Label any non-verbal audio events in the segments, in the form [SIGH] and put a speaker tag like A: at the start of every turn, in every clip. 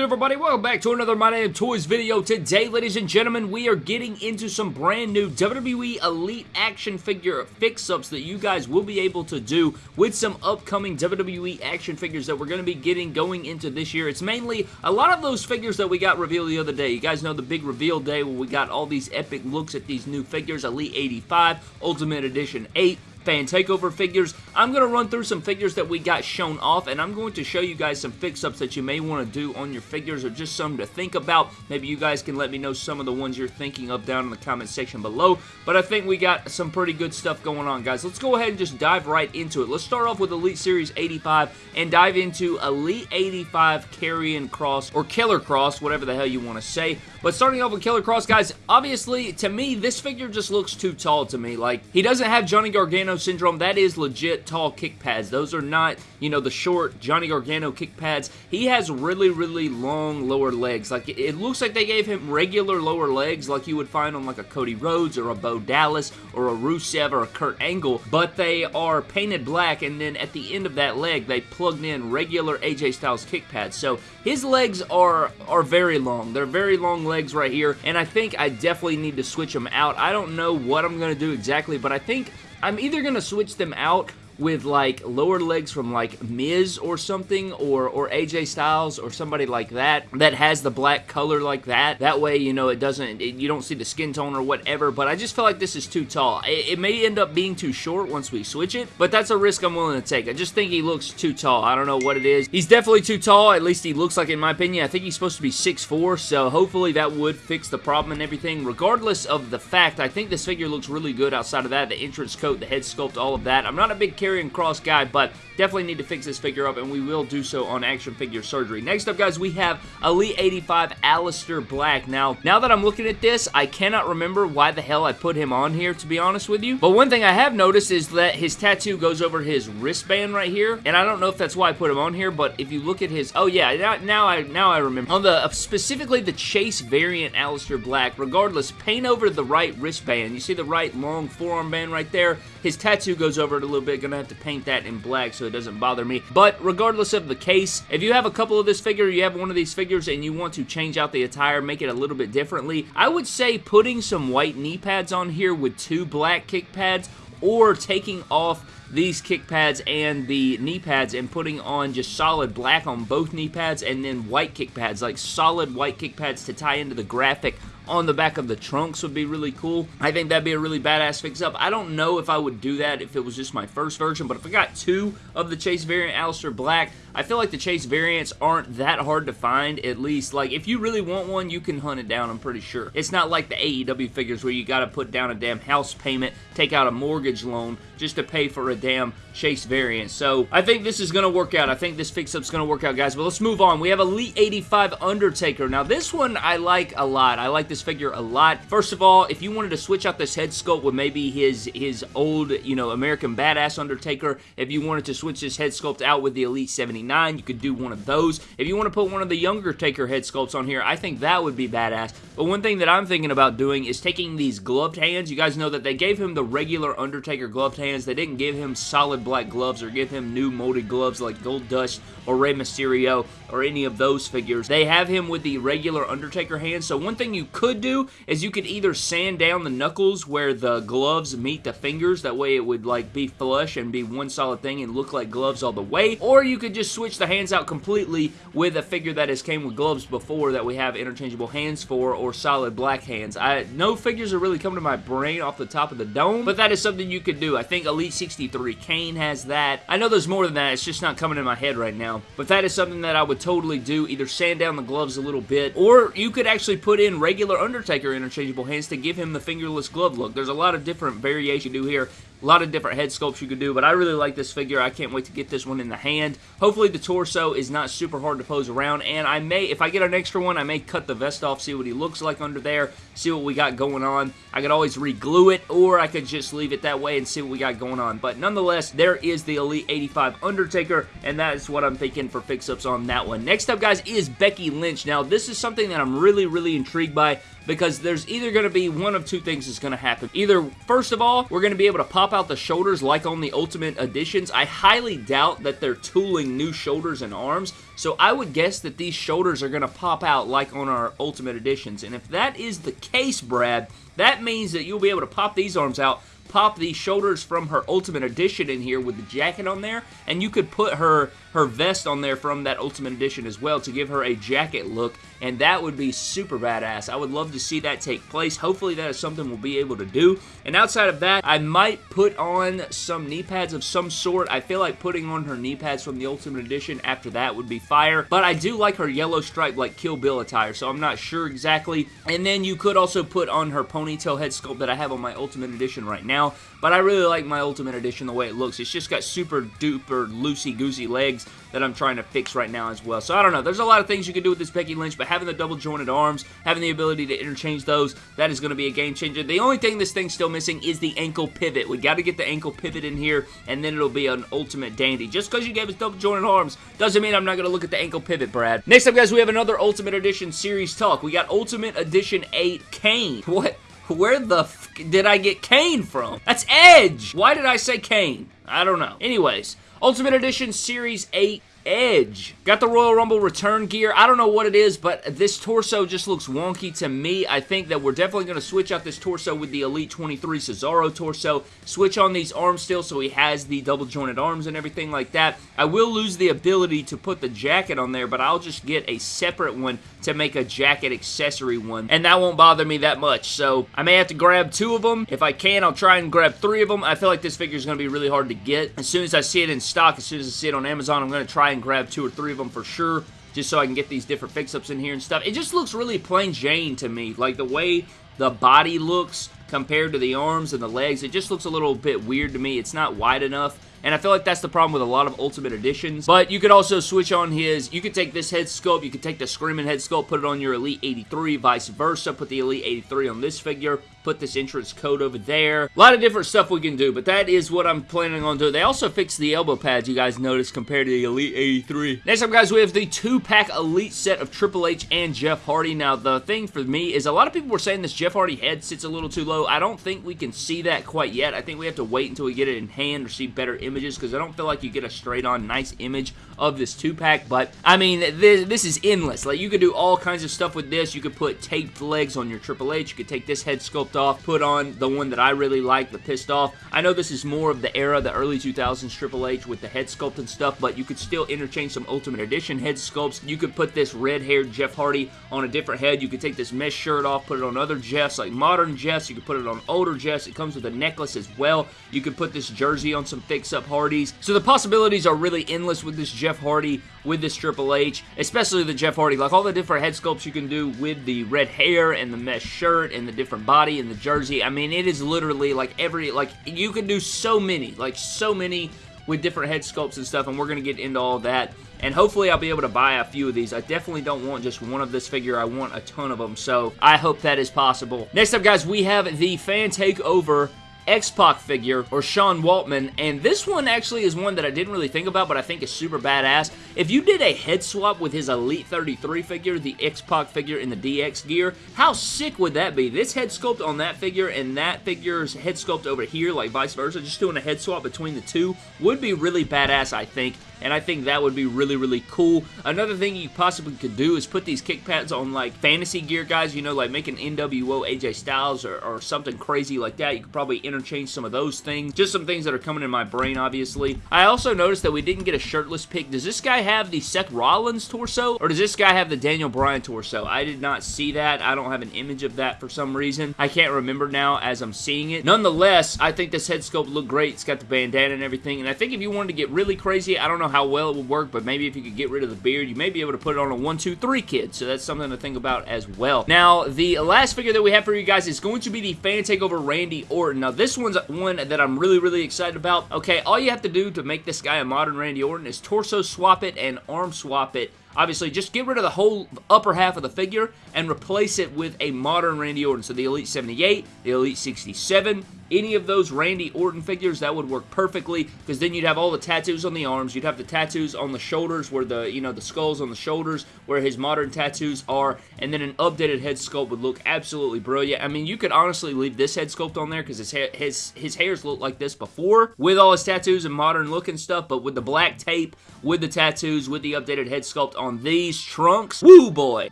A: good, everybody? Welcome back to another My Name Toys video. Today, ladies and gentlemen, we are getting into some brand new WWE Elite action figure fix-ups that you guys will be able to do with some upcoming WWE action figures that we're going to be getting going into this year. It's mainly a lot of those figures that we got revealed the other day. You guys know the big reveal day where we got all these epic looks at these new figures, Elite 85, Ultimate Edition 8, fan takeover figures. I'm going to run through some figures that we got shown off, and I'm going to show you guys some fix-ups that you may want to do on your figures or just some to think about. Maybe you guys can let me know some of the ones you're thinking of down in the comment section below, but I think we got some pretty good stuff going on, guys. Let's go ahead and just dive right into it. Let's start off with Elite Series 85 and dive into Elite 85 Karrion Kross or Killer Kross, whatever the hell you want to say. But starting off with Killer Kross, guys, obviously, to me, this figure just looks too tall to me. Like, he doesn't have Johnny Gargano syndrome. That is legit tall kick pads. Those are not, you know, the short Johnny Gargano kick pads. He has really, really long lower legs. Like, it looks like they gave him regular lower legs like you would find on, like, a Cody Rhodes or a Bo Dallas or a Rusev or a Kurt Angle, but they are painted black, and then at the end of that leg, they plugged in regular AJ Styles kick pads. So, his legs are, are very long. They're very long legs right here, and I think I definitely need to switch them out. I don't know what I'm going to do exactly, but I think I'm either going to switch them out with like lower legs from like Miz or something or or AJ Styles or somebody like that that has the black color like that. That way, you know, it doesn't it, you don't see the skin tone or whatever, but I just feel like this is too tall. It, it, may end up being too short once we switch it, but that's a risk I'm willing to take. I just think he looks too tall. I don't know what it is. He's definitely too tall, at least he looks like in my opinion. I think he's supposed to be 6'4", so hopefully that would fix the problem and everything. Regardless of the fact, I think this figure looks really good outside of that. The entrance coat, the head sculpt, all of that. I'm not a big Karrion Kross guy, but definitely need to fix this figure up, and we will do so on Action Figure Surgery. Next up, guys, we have Elite 85 Aleister Black. Now, now that I'm looking at this, I cannot remember why the hell I put him on here, to be honest with you. But one thing I have noticed is that his tattoo goes over his wristband right here, and I don't know if that's why I put him on here, but if you look at his... Oh, yeah, now, now I now I remember. On the... Specifically the Chase variant Aleister Black, regardless, paint over the right wristband. You see the right long forearm band right there? His tattoo goes over it a little bit. Gonna have to paint that in black so it doesn't bother me. But regardless of the case, if you have a couple of this figure, you have one of these figures and you want to change out the attire, make it a little bit differently, I would say putting some white knee pads on here with two black kick pads or taking off these kick pads and the knee pads and putting on just solid black on both knee pads and then white kick pads, like solid white kick pads to tie into the graphic on the back of the trunks would be really cool. I think that'd be a really badass fix-up. I don't know if I would do that if it was just my first version, but if I got two of the Chase variant Aleister Black, I feel like the Chase variants aren't that hard to find, at least. Like, if you really want one, you can hunt it down, I'm pretty sure. It's not like the AEW figures where you gotta put down a damn house payment, take out a mortgage loan just to pay for a damn Chase variant. So, I think this is gonna work out. I think this fix-up's gonna work out, guys. But let's move on. We have Elite 85 Undertaker. Now, this one I like a lot. I like this figure a lot. First of all, if you wanted to switch out this head sculpt with maybe his, his old, you know, American Badass Undertaker, if you wanted to switch this head sculpt out with the Elite 79 You could do one of those. If you want to put one of the younger Taker head sculpts on here, I think that would be badass. But one thing that I'm thinking about doing is taking these gloved hands. You guys know that they gave him the regular Undertaker gloved hands. They didn't give him solid black gloves or give him new molded gloves like Goldust or Rey Mysterio or any of those figures. They have him with the regular Undertaker hands. So one thing you could do is you could either sand down the knuckles where the gloves meet the fingers. That way it would like be flush and be one solid thing and look like gloves all the way. Or you could just switch the hands out completely with a figure that has came with gloves before that we have interchangeable hands for or solid black hands. I No figures are really coming to my brain off the top of the dome, but that is something you could do. I think Elite 63 Kane has that. I know there's more than that. It's just not coming in my head right now, but that is something that I would totally do. Either sand down the gloves a little bit, or you could actually put in regular Undertaker interchangeable hands to give him the fingerless glove look. There's a lot of different variation you do here. A lot of different head sculpts you could do, but I really like this figure. I can't wait to get this one in the hand. Hopefully the torso is not super hard to pose around, and I may, if I get an extra one, I may cut the vest off, see what he looks like under there, see what we got going on. I could always re-glue it, or I could just leave it that way and see what we got going on. But nonetheless, there is the Elite 85 Undertaker, and that is what I'm thinking for fix-ups on that one. Next up, guys, is Becky Lynch. Now, this is something that I'm really, really intrigued by. Because there's either going to be one of two things that's going to happen. Either, first of all, we're going to be able to pop out the shoulders like on the Ultimate Editions. I highly doubt that they're tooling new shoulders and arms, so I would guess that these shoulders are going to pop out like on our Ultimate Editions. And if that is the case, Brad, that means that you'll be able to pop these arms out pop the shoulders from her Ultimate Edition in here with the jacket on there, and you could put her her vest on there from that Ultimate Edition as well to give her a jacket look, and that would be super badass. I would love to see that take place. Hopefully that is something we'll be able to do. And outside of that, I might put on some knee pads of some sort. I feel like putting on her knee pads from the Ultimate Edition after that would be fire, but I do like her yellow stripe like Kill Bill attire, so I'm not sure exactly. And then you could also put on her ponytail head sculpt that I have on my Ultimate Edition right now, but I really like my Ultimate Edition the way it looks. It's just got super duper loosey-goosey legs that I'm trying to fix right now as well. So I don't know. There's a lot of things you can do with this Becky Lynch, but having the double jointed arms, having the ability to interchange those, that is going to be a game changer. The only thing this thing's still missing is the ankle pivot. We got to get the ankle pivot in here, and then it'll be an ultimate dandy. Just because you gave us double jointed arms doesn't mean I'm not going to look at the ankle pivot, Brad. Next up, guys, we have another Ultimate Edition series talk. We got Ultimate Edition 8 Kane. [LAUGHS] What? Where the did I get Kane from? That's Edge! Why did I say Kane? I don't know. Anyways, Ultimate Edition Series 8 Edge. Got the Royal Rumble return gear. I don't know what it is, but this torso just looks wonky to me. I think that we're definitely going to switch out this torso with the Elite 23 Cesaro torso. Switch on these arms still so he has the double jointed arms and everything like that. I will lose the ability to put the jacket on there, but I'll just get a separate one to make a jacket accessory one, and that won't bother me that much. So I may have to grab two of them. If I can, I'll try and grab three of them. I feel like this figure is going to be really hard to get. As soon as I see it in stock, as soon as I see it on Amazon, I'm going to try and grab two or three of them for sure just so I can get these different fix-ups in here and stuff. It just looks really plain Jane to me. Like, the way the body looks compared to the arms and the legs, it just looks a little bit weird to me. It's not wide enough. And I feel like that's the problem with a lot of Ultimate Editions. But you could also switch on his, you could take this head sculpt, you could take the Screaming head sculpt, put it on your Elite 83, vice versa, put the Elite 83 on this figure, put this entrance code over there. A lot of different stuff we can do, but that is what I'm planning on doing. They also fixed the elbow pads, you guys noticed, compared to the Elite 83. Next up, guys, we have the two-pack Elite set of Triple H and Jeff Hardy. Now, the thing for me is a lot of people were saying this Jeff Hardy head sits a little too low. I don't think we can see that quite yet. I think we have to wait until we get it in hand or see better images because I don't feel like you get a straight-on nice image of this two-pack, but, I mean, this, this is endless. Like, you could do all kinds of stuff with this. You could put taped legs on your Triple H. You could take this head sculpt off, put on the one that I really like, the Pissed Off. I know this is more of the era, the early 2000s Triple H with the head sculpt and stuff, but you could still interchange some Ultimate Edition head sculpts. You could put this red-haired Jeff Hardy on a different head. You could take this mesh shirt off, put it on other Jeffs, like modern Jeffs. You could put it on older Jeffs. It comes with a necklace as well. You could put this jersey on some fix-up Hardys. So the possibilities are really endless with this Jeff Hardy, with this Triple H, especially the Jeff Hardy. Like all the different head sculpts you can do with the red hair and the mesh shirt and the different body and the jersey. I mean, it is literally like every, like, you can do so many, like so many with different head sculpts and stuff, and we're going to get into all that. And hopefully I'll be able to buy a few of these. I definitely don't want just one of this figure. I want a ton of them, so I hope that is possible. Next up, guys, we have the Fan Takeover X-Pac figure, or Sean Waltman, and this one actually is one that I didn't really think about, but I think is super badass. If you did a head swap with his Elite 33 figure, the X-Pac figure in the DX gear, how sick would that be? This head sculpt on that figure and that figure's head sculpt over here, like vice versa, just doing a head swap between the two, would be really badass, I think and I think that would be really, really cool. Another thing you possibly could do is put these kick pads on, like, fantasy gear guys, you know, like making NWO AJ Styles or, or something crazy like that. You could probably interchange some of those things. Just some things that are coming in my brain, obviously. I also noticed that we didn't get a shirtless pick. Does this guy have the Seth Rollins torso, or does this guy have the Daniel Bryan torso? I did not see that. I don't have an image of that for some reason. I can't remember now as I'm seeing it. Nonetheless, I think this head sculpt looked great. It's got the bandana and everything, and I think if you wanted to get really crazy, I don't know how well it would work, but maybe if you could get rid of the beard, you may be able to put it on a 1, 2, 3 kid, so that's something to think about as well. Now, the last figure that we have for you guys is going to be the Fan Takeover Randy Orton. Now, this one's one that I'm really, really excited about. Okay, all you have to do to make this guy a modern Randy Orton is torso swap it and arm swap it Obviously, just get rid of the whole upper half of the figure and replace it with a modern Randy Orton. So the Elite 78, the Elite 67, any of those Randy Orton figures, that would work perfectly because then you'd have all the tattoos on the arms, you'd have the tattoos on the shoulders where the, you know, the skulls on the shoulders where his modern tattoos are, and then an updated head sculpt would look absolutely brilliant. I mean, you could honestly leave this head sculpt on there because his, hair, his, his hairs looked like this before with all his tattoos and modern look and stuff, but with the black tape, with the tattoos, with the updated head sculpt on these trunks, woo boy,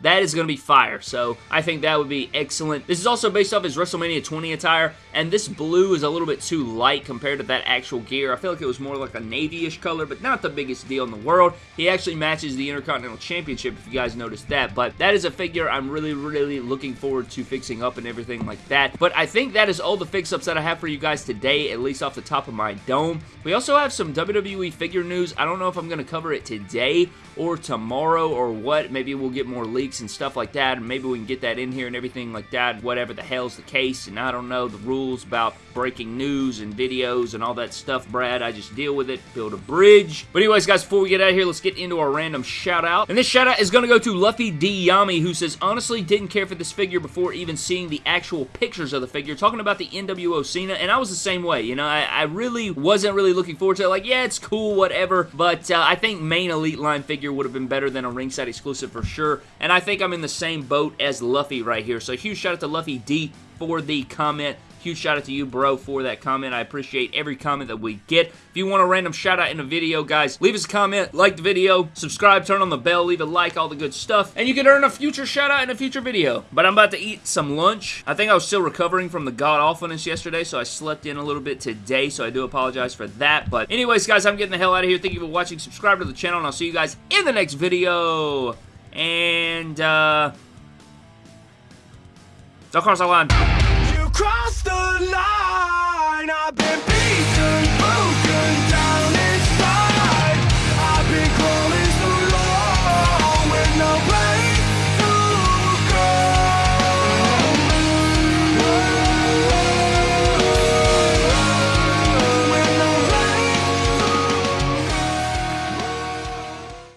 A: that is going to be fire. So I think that would be excellent. This is also based off his WrestleMania 20 attire, and this blue is a little bit too light compared to that actual gear. I feel like it was more like a navy-ish color, but not the biggest deal in the world. He actually matches the Intercontinental Championship, if you guys noticed that, but that is a figure I'm really, really looking forward to fixing up and everything like that. But I think that is all the fix-ups that I have for you guys today, at least off the top of my dome. We also have some WWE figure news. I don't know if I'm going to cover it today or tomorrow or what. Maybe we'll get more leaks and stuff like that, and maybe we can get that in here and everything like that, whatever the hell's the case, and I don't know the rules about breaking news and videos and all that stuff, Brad. I just deal with it, build a bridge. But anyways, guys, before we get out of here, let's get into our random shout-out. And this shout-out is going to go to Luffy D. Yami, who says, honestly didn't care for this figure before even seeing the actual pictures of the figure, talking about the NWO Cena, and I was the same way, you know, I, I really wasn't really looking forward to it, like, yeah, it's cool, whatever, but uh, I think main Elite line figure would have been better than a ringside exclusive for sure, and I think I'm in the same boat as Luffy right here, so huge shout out to Luffy D for the comment. Huge shout out to you, bro, for that comment. I appreciate every comment that we get. If you want a random shout out in a video, guys, leave us a comment, like the video, subscribe, turn on the bell, leave a like, all the good stuff, and you can earn a future shout out in a future video. But I'm about to eat some lunch. I think I was still recovering from the god awfulness yesterday, so I slept in a little bit today, so I do apologize for that. But anyways, guys, I'm getting the hell out of here. Thank you for watching. Subscribe to the channel, and I'll see you guys in the next video. And, uh... Of course I Cross the